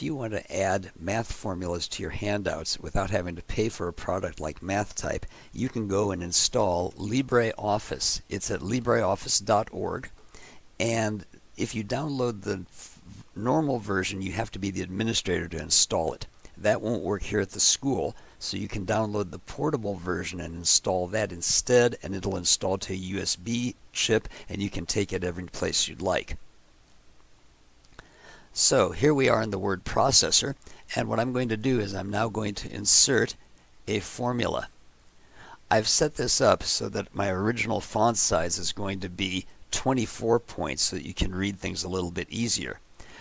if you want to add math formulas to your handouts without having to pay for a product like MathType, you can go and install LibreOffice. It's at libreoffice.org. And if you download the normal version, you have to be the administrator to install it. That won't work here at the school, so you can download the portable version and install that instead, and it'll install to a USB chip, and you can take it every place you'd like. So here we are in the word processor, and what I'm going to do is I'm now going to insert a formula. I've set this up so that my original font size is going to be 24 points so that you can read things a little bit easier.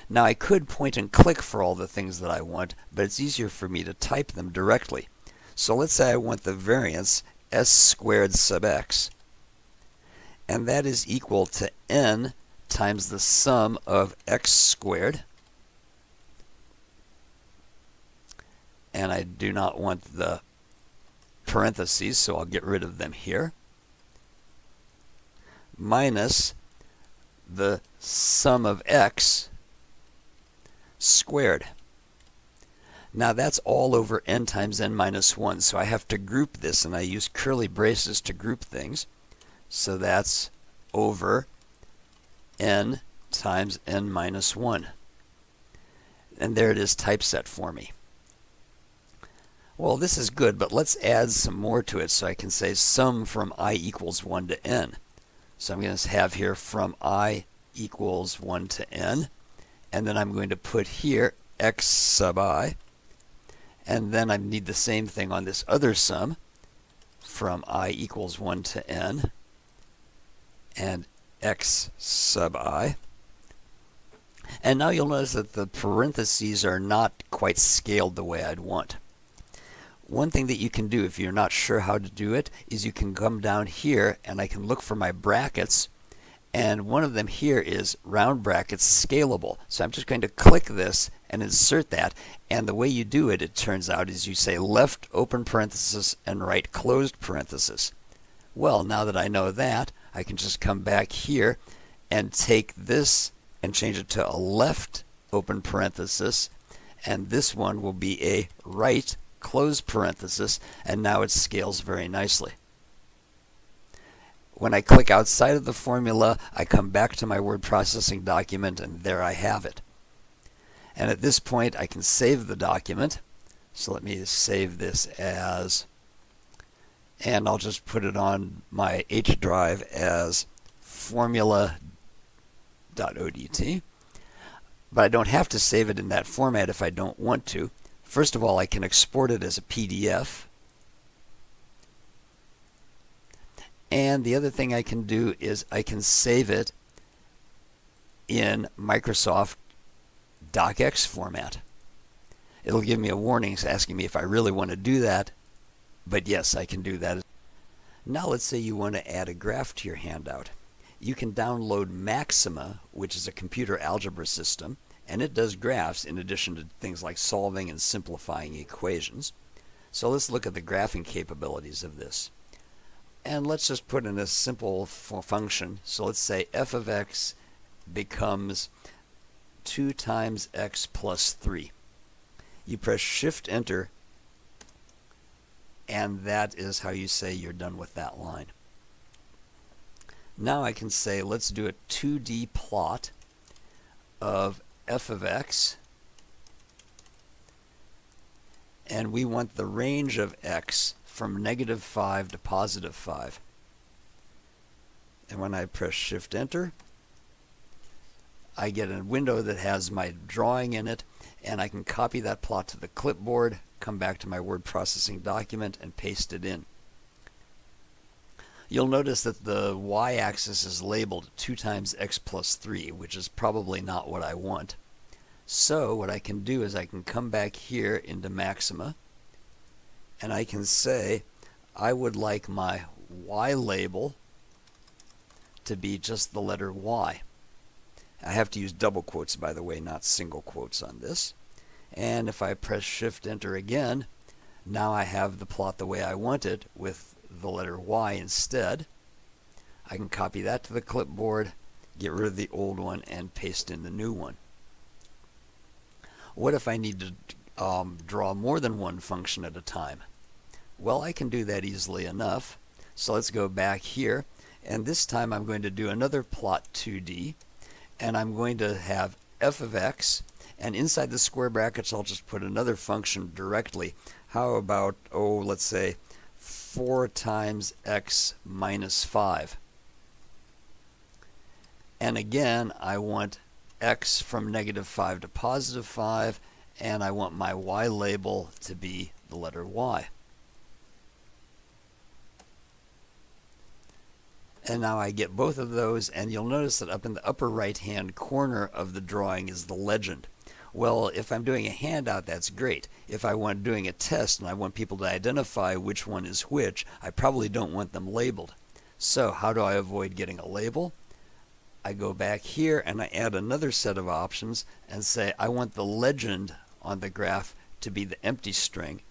Now I could point and click for all the things that I want, but it's easier for me to type them directly. So let's say I want the variance s squared sub x, and that is equal to n times the sum of x squared. And I do not want the parentheses, so I'll get rid of them here. Minus the sum of x squared. Now that's all over n times n minus 1, so I have to group this, and I use curly braces to group things. So that's over n times n minus 1. And there it is typeset for me. Well, this is good, but let's add some more to it so I can say sum from i equals 1 to n. So I'm going to have here from i equals 1 to n. And then I'm going to put here x sub i. And then I need the same thing on this other sum from i equals 1 to n and x sub i. And now you'll notice that the parentheses are not quite scaled the way I'd want. One thing that you can do if you're not sure how to do it is you can come down here and I can look for my brackets and one of them here is round brackets scalable. So I'm just going to click this and insert that and the way you do it it turns out is you say left open parenthesis and right closed parenthesis. Well now that I know that I can just come back here and take this and change it to a left open parenthesis and this one will be a right close parenthesis and now it scales very nicely. When I click outside of the formula, I come back to my word processing document and there I have it. And at this point, I can save the document. So let me save this as, and I'll just put it on my H drive as formula.odt. But I don't have to save it in that format if I don't want to. First of all, I can export it as a PDF. And the other thing I can do is I can save it in Microsoft DocX format. It'll give me a warning asking me if I really want to do that. But yes, I can do that. Now let's say you want to add a graph to your handout. You can download Maxima, which is a computer algebra system, and it does graphs in addition to things like solving and simplifying equations. So let's look at the graphing capabilities of this. And let's just put in a simple function. So let's say f of x becomes 2 times x plus 3. You press shift enter and that is how you say you're done with that line. Now I can say let's do a 2D plot of f of x and we want the range of x from negative 5 to positive 5. And when I press Shift Enter, I get a window that has my drawing in it, and I can copy that plot to the clipboard, come back to my word processing document, and paste it in. You'll notice that the y-axis is labeled 2 times x plus 3, which is probably not what I want. So what I can do is I can come back here into Maxima, and I can say I would like my Y label to be just the letter Y. I have to use double quotes, by the way, not single quotes on this. And if I press Shift Enter again, now I have the plot the way I want it with the letter Y instead. I can copy that to the clipboard, get rid of the old one, and paste in the new one. What if I need to um, draw more than one function at a time? Well, I can do that easily enough. So let's go back here. And this time I'm going to do another plot 2D. And I'm going to have f of x. And inside the square brackets, I'll just put another function directly. How about, oh, let's say 4 times x minus 5. And again, I want x from negative 5 to positive 5, and I want my y label to be the letter y. And now I get both of those, and you'll notice that up in the upper right-hand corner of the drawing is the legend. Well, if I'm doing a handout, that's great. If I want doing a test and I want people to identify which one is which, I probably don't want them labeled. So how do I avoid getting a label? I go back here and I add another set of options and say I want the legend on the graph to be the empty string.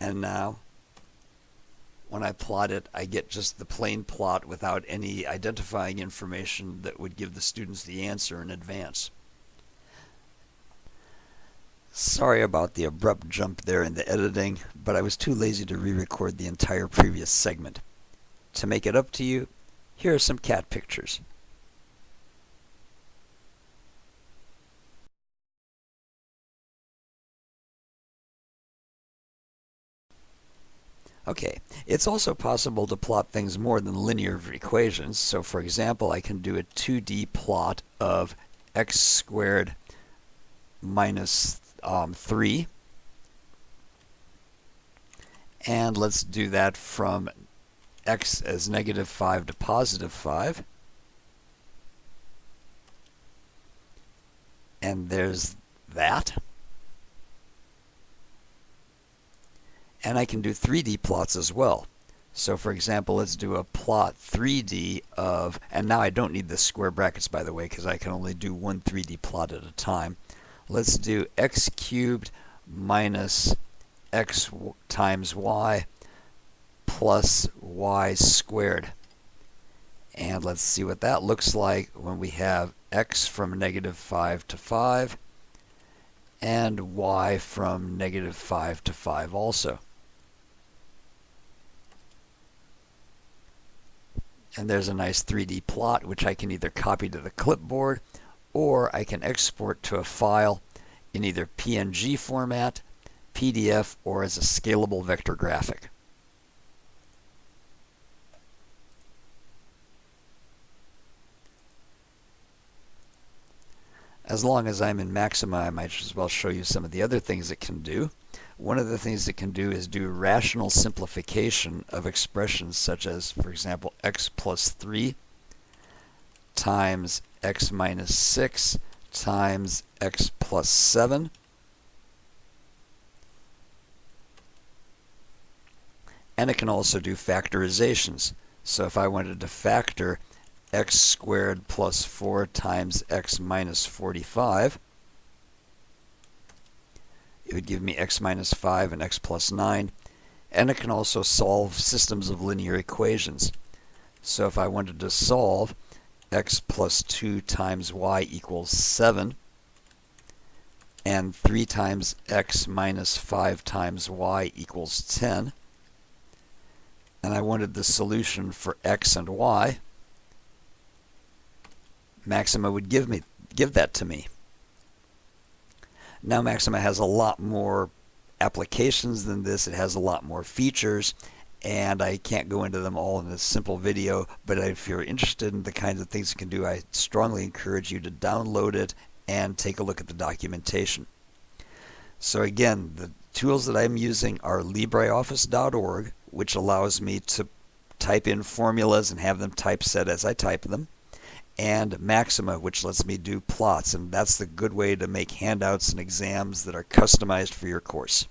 And now when I plot it, I get just the plain plot without any identifying information that would give the students the answer in advance. Sorry about the abrupt jump there in the editing, but I was too lazy to re-record the entire previous segment. To make it up to you, here are some cat pictures. Okay, it's also possible to plot things more than linear equations. So for example, I can do a 2D plot of x squared minus um, 3. And let's do that from x as negative 5 to positive 5. And there's that. And I can do 3D plots as well. So for example, let's do a plot 3D of, and now I don't need the square brackets by the way, because I can only do one 3D plot at a time. Let's do x cubed minus x times y plus y squared. And let's see what that looks like when we have x from negative 5 to 5 and y from negative 5 to 5 also. and there's a nice 3D plot which I can either copy to the clipboard or I can export to a file in either PNG format, PDF, or as a scalable vector graphic. As long as I'm in Maxima, I might as well show you some of the other things it can do. One of the things it can do is do rational simplification of expressions such as, for example, x plus 3 times x minus 6 times x plus 7. And it can also do factorizations. So if I wanted to factor x squared plus 4 times x minus 45, it would give me x minus 5 and x plus 9. And it can also solve systems of linear equations. So if I wanted to solve x plus 2 times y equals 7, and 3 times x minus 5 times y equals 10, and I wanted the solution for x and y, Maxima would give me give that to me. Now Maxima has a lot more applications than this. It has a lot more features and I can't go into them all in a simple video, but if you're interested in the kinds of things it can do, I strongly encourage you to download it and take a look at the documentation. So again, the tools that I'm using are LibreOffice.org, which allows me to type in formulas and have them typeset as I type them and Maxima, which lets me do plots. And that's the good way to make handouts and exams that are customized for your course.